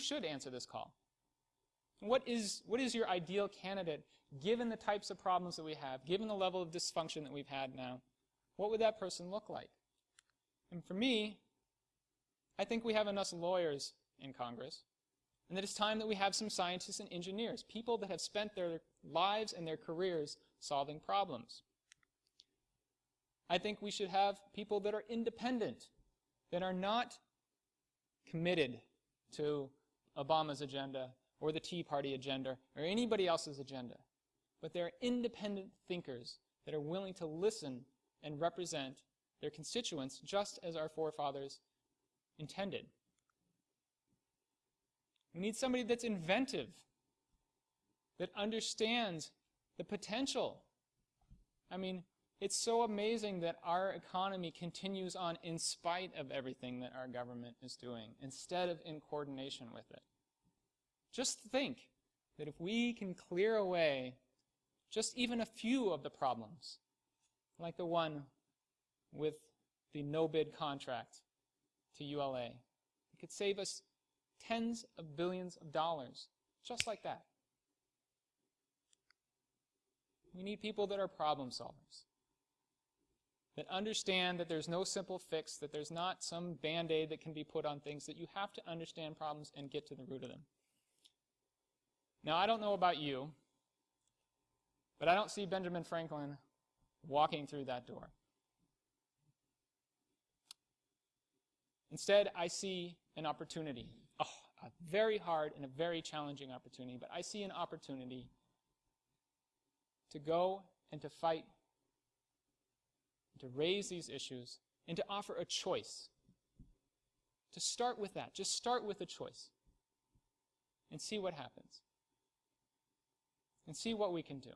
should answer this call? What is, what is your ideal candidate given the types of problems that we have, given the level of dysfunction that we've had now? What would that person look like? And for me, I think we have enough lawyers in Congress, and that it's time that we have some scientists and engineers, people that have spent their lives and their careers solving problems. I think we should have people that are independent, that are not committed to Obama's agenda or the Tea Party agenda or anybody else's agenda, but they're independent thinkers that are willing to listen and represent their constituents just as our forefathers intended. We need somebody that's inventive, that understands the potential. I mean, it's so amazing that our economy continues on in spite of everything that our government is doing, instead of in coordination with it. Just think that if we can clear away just even a few of the problems, like the one with the no-bid contract to ULA, it could save us tens of billions of dollars, just like that. We need people that are problem solvers that understand that there's no simple fix, that there's not some band-aid that can be put on things, that you have to understand problems and get to the root of them. Now, I don't know about you, but I don't see Benjamin Franklin walking through that door. Instead, I see an opportunity, oh, a very hard and a very challenging opportunity, but I see an opportunity to go and to fight to raise these issues, and to offer a choice. To start with that. Just start with a choice. And see what happens. And see what we can do.